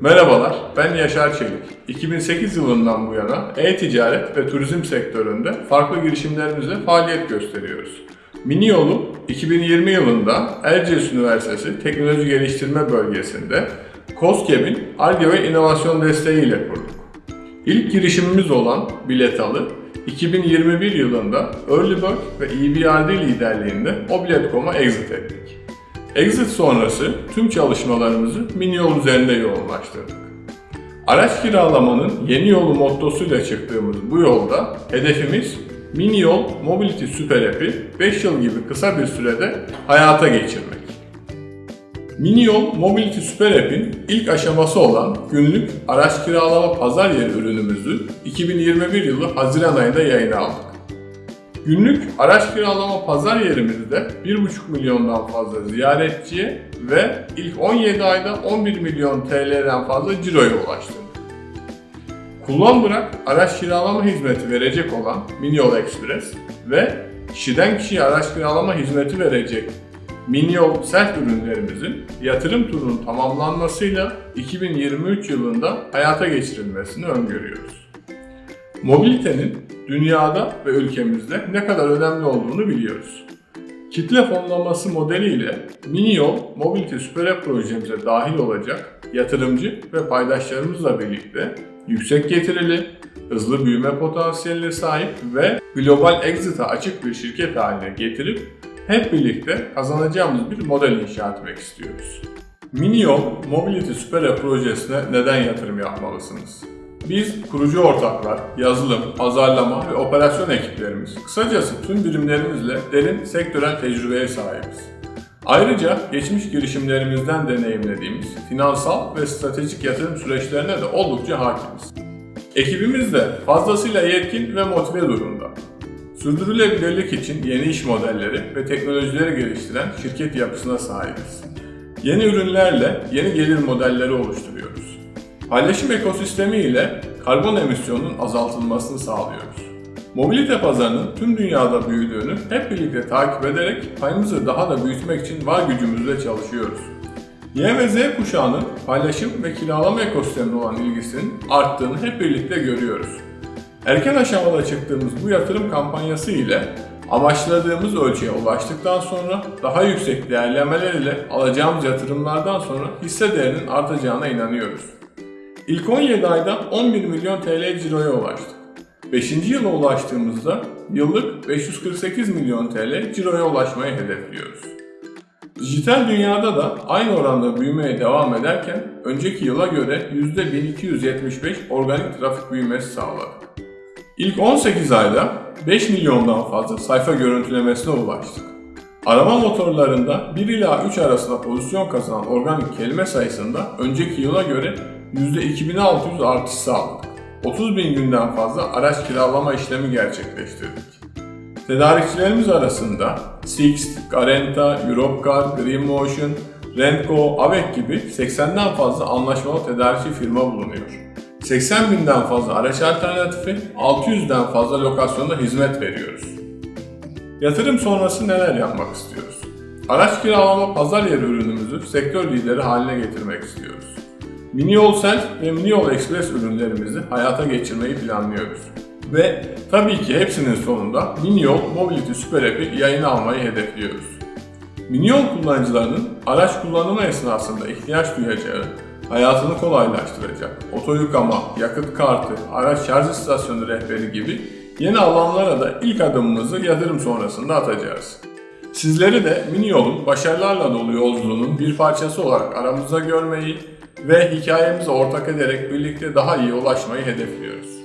Merhabalar, ben Yaşar Çelik. 2008 yılından bu yana e-ticaret ve turizm sektöründe farklı girişimlerimizle faaliyet gösteriyoruz. Mini Yolu 2020 yılında Erciyes Üniversitesi Teknoloji Geliştirme Bölgesi'nde COSGAP'in ARGE ve inovasyon desteğiyle kurduk. İlk girişimimiz olan Biletalı, 2021 yılında Early Bird ve EBRD liderliğinde o Bilet.com'a exit ettik. Exit sonrası tüm çalışmalarımızı mini yol üzerinde yoğunlaştırdık. Araç kiralamanın yeni yolu mottosuyla çıktığımız bu yolda hedefimiz mini yol Mobility Super App'i 5 yıl gibi kısa bir sürede hayata geçirmek. Mini Yol Mobility Super App'in ilk aşaması olan günlük araç kiralama pazar yeri ürünümüzü 2021 yılı Haziran ayında yayına aldık. Günlük araç kiralama pazar yerimizde 1,5 milyondan fazla ziyaretçiye ve ilk 17 ayda 11 milyon TL'den fazla ciroya ulaştırdık. Kullan bırak araç kiralama hizmeti verecek olan Minyol Express ve kişiden kişiye araç kiralama hizmeti verecek Minyol Self ürünlerimizin yatırım turunun tamamlanmasıyla 2023 yılında hayata geçirilmesini öngörüyoruz. Mobilitenin dünyada ve ülkemizde ne kadar önemli olduğunu biliyoruz. Kitle fonlaması modeliyle Mini Yol Mobility Süper App projemize dahil olacak yatırımcı ve paydaşlarımızla birlikte yüksek getirili, hızlı büyüme potansiyeline sahip ve global exit'a açık bir şirket haline getirip hep birlikte kazanacağımız bir model inşa etmek istiyoruz. Mini Yol Mobility Süper App projesine neden yatırım yapmalısınız? Biz kurucu ortaklar, yazılım, pazarlama ve operasyon ekiplerimiz, kısacası tüm birimlerimizle derin sektörel tecrübeye sahibiz. Ayrıca geçmiş girişimlerimizden deneyimlediğimiz finansal ve stratejik yatırım süreçlerine de oldukça hakimiz. Ekibimiz de fazlasıyla yetkin ve motive durumda. Sürdürülebilirlik için yeni iş modelleri ve teknolojileri geliştiren şirket yapısına sahibiz. Yeni ürünlerle yeni gelir modelleri oluşturuyoruz. Paylaşım ekosistemi ile karbon emisyonunun azaltılmasını sağlıyoruz. Mobilite pazarının tüm dünyada büyüdüğünü hep birlikte takip ederek payımızı daha da büyütmek için var gücümüzle çalışıyoruz. Y ve Z kuşağının paylaşım ve kiralama ekosistemine olan ilgisinin arttığını hep birlikte görüyoruz. Erken aşamada çıktığımız bu yatırım kampanyası ile amaçladığımız ölçüye ulaştıktan sonra daha yüksek değerlemeler ile alacağımız yatırımlardan sonra hisse değerinin artacağına inanıyoruz. İlk 17 ayda 11 milyon TL ciroya ulaştık. 5. yıla ulaştığımızda yıllık 548 milyon TL ciroya ulaşmayı hedefliyoruz. Dijital dünyada da aynı oranda büyümeye devam ederken önceki yıla göre %1275 organik trafik büyümesi sağladık. İlk 18 ayda 5 milyondan fazla sayfa görüntülemesine ulaştık. Arama motorlarında 1 ila 3 arasında pozisyon kazanan organik kelime sayısında önceki yıla göre %2600 artış sağladık. 30 bin günden fazla araç kiralama işlemi gerçekleştirdik. Tedarikçilerimiz arasında Sixt, Garanta, Europcar, Greenmotion, Rentco, Avec gibi 80'den fazla anlaşmalı tedarikçi firma bulunuyor. 80 binden fazla araç alternatifi, 600'den fazla lokasyonda hizmet veriyoruz. Yatırım sonrası neler yapmak istiyoruz? Araç kiralama pazar yeri ürünümüzü sektör lideri haline getirmek istiyoruz. Mini Yol Self ve Mini Yol Express ürünlerimizi hayata geçirmeyi planlıyoruz. Ve tabii ki hepsinin sonunda Mini Yol Mobility Super App'i yayına almayı hedefliyoruz. Mini Yol kullanıcılarının araç kullanımı esnasında ihtiyaç duyacağı, hayatını kolaylaştıracak, oto yıkama, yakıt kartı, araç şarj istasyonu rehberi gibi yeni alanlara da ilk adımımızı yatırım sonrasında atacağız. Sizleri de Mini Yol'un başarılarla dolu yolculuğunun bir parçası olarak aramızda görmeyi ve hikayemize ortak ederek birlikte daha iyi ulaşmayı hedefliyoruz.